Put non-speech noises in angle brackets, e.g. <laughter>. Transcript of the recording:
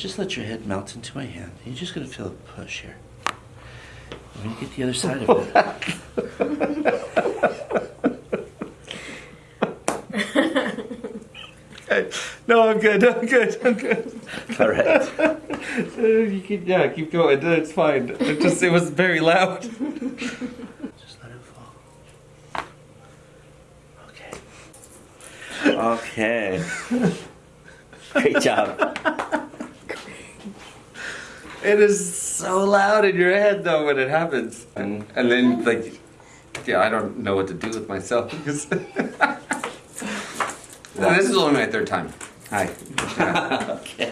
Just let your head melt into my hand. You're just gonna feel a push here. When you get the other side of it. <laughs> okay. No, I'm good. I'm good. I'm good. All right. <laughs> You keep, yeah, keep going. It's fine. It just it was very loud. Just let it fall. Okay. Okay. Great job. It is so loud in your head though when it happens, and, and then like, yeah, I don't know what to do with myself <laughs> this is only my third time. Hi. <laughs> Okay.